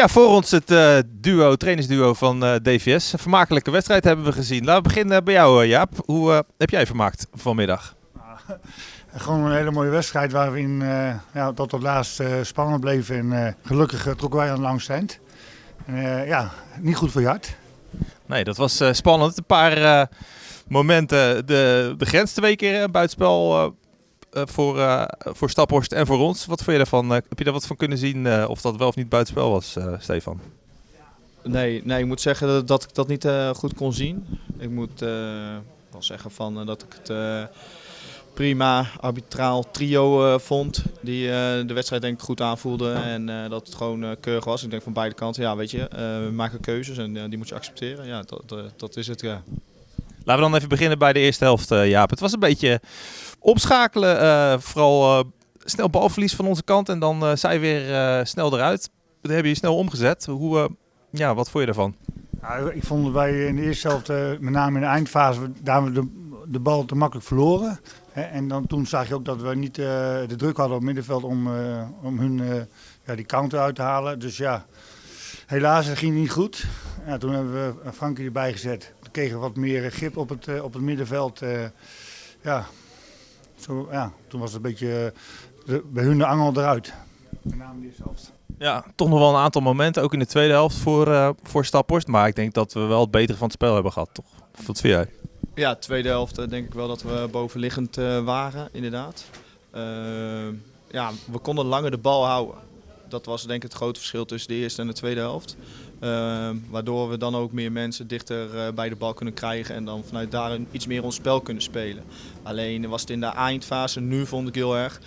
Ja, voor ons het uh, duo, trainersduo van uh, DVS. Een vermakelijke wedstrijd hebben we gezien. Laten we beginnen bij jou, Jaap. Hoe heb jij vermaakt vanmiddag? Gewoon een hele mooie wedstrijd waarin ja, tot het laatst spannend bleef. En gelukkig trokken wij aan langste eind. ja, niet goed voor je hart. Nee, dat was spannend. Een paar momenten. De, de grens twee keer buitenspel voor, uh, voor Staphorst en voor ons. Wat vond je daarvan? Uh, heb je daar wat van kunnen zien of dat wel of niet buitenspel was, Stefan? Nee, nee, ik moet zeggen dat, dat ik dat niet goed kon zien. Ik moet wel zeggen van, dat ik het prima arbitraal trio vond. Die de wedstrijd denk ik goed aanvoelde en dat het gewoon keurig was. Ik denk van beide kanten, ja weet je, we maken keuzes en die moet je accepteren. Ja, dat, dat is het, ja. Laten we dan even beginnen bij de eerste helft, Jaap. Het was een beetje opschakelen. Uh, vooral uh, snel balverlies van onze kant en dan zij weer snel eruit. Dat hebben je snel omgezet. Hoe, ja, wat vond je daarvan? Ik vond wij in de eerste helft, met name in de eindfase, daar we de, de bal te makkelijk verloren. En dan, toen zag je ook dat we niet de druk hadden op het middenveld om, om hun ja, die counter uit te halen. Dus ja, helaas, het ging niet goed. Ja, toen hebben we Frankie erbij gezet. Toen kregen we wat meer grip op het, op het middenveld. ja, zo, ja, toen was het een beetje de, bij hun de angel eruit. Met name die helft. Ja, toch nog wel een aantal momenten, ook in de tweede helft voor, uh, voor Staphorst. Maar ik denk dat we wel het betere van het spel hebben gehad, toch? Wat vind jij? Ja, tweede helft denk ik wel dat we bovenliggend uh, waren, inderdaad. ja, we konden langer de bal houden. Dat was denk ik het grote verschil tussen de eerste en de tweede helft. Uh, waardoor we dan ook meer mensen dichter uh, bij de bal kunnen krijgen en dan vanuit daar iets meer ons spel kunnen spelen. Alleen was het in de eindfase, nu vond ik heel erg,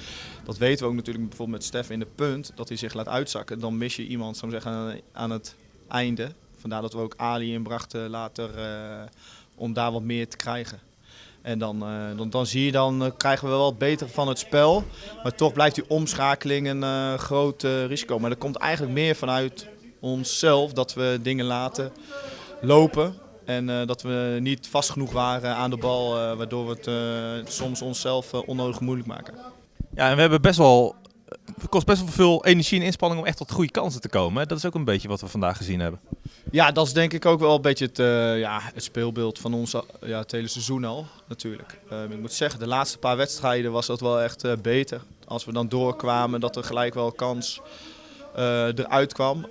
dat weten we ook natuurlijk bijvoorbeeld met Stef in de punt, dat hij zich laat uitzakken. Dan mis je iemand zou zeggen, aan het einde. Vandaar dat we ook Ali inbrachten later uh, om daar wat meer te krijgen. En dan, uh, dan, dan, zie je, dan uh, krijgen we wel wat beter van het spel. Maar toch blijft die omschakeling een uh, groot risico. Maar dat komt eigenlijk meer vanuit onszelf dat we dingen laten lopen. En dat we niet vast genoeg waren aan de bal, waardoor we het soms onszelf onnodig moeilijk maken. Ja, en we hebben best wel. Kost best wel veel energie en inspanning om echt tot goede kansen te komen. Dat is ook een beetje wat we vandaag gezien hebben. Ja, dat is denk ik ook wel een beetje het, ja, het speelbeeld van ons ja, het hele seizoen al, natuurlijk. Ehm, ik moet zeggen, de laatste paar wedstrijden was dat wel echt beter. Als we dan doorkwamen, dat er gelijk wel kans eruit kwam.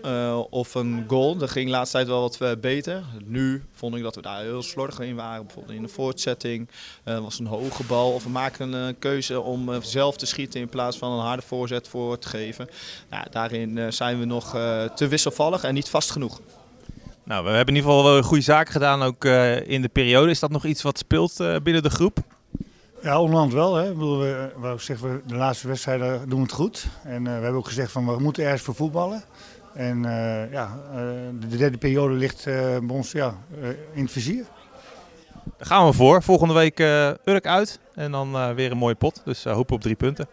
Of een goal. Dat ging de laatste tijd wel wat beter. Nu vond ik dat we daar heel slordig in waren. Bijvoorbeeld in de voortzetting. was een hoge bal. Of we maken een keuze om zelf te schieten in plaats van een harde voorzet voor te geven. Nou, daarin zijn we nog te wisselvallig en niet vast genoeg. Nou, we hebben in ieder geval wel goede zaken gedaan ook in de periode. Is dat nog iets wat speelt binnen de groep? Ja, onderhand wel. Hè. Ik bedoel, we, we, zeggen, we, de laatste wedstrijden doen we het goed. En uh, we hebben ook gezegd van we moeten ergens voor voetballen. En uh, ja, uh, de derde periode ligt bij ons ja, in het vizier. Daar gaan we voor. Volgende week Urk uit en dan weer een mooie pot. Dus hopen op drie punten.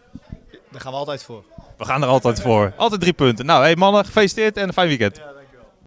Daar gaan we altijd voor. We gaan er altijd voor. Altijd drie punten. Nou, hey mannen, gefeliciteerd en een fijn weekend.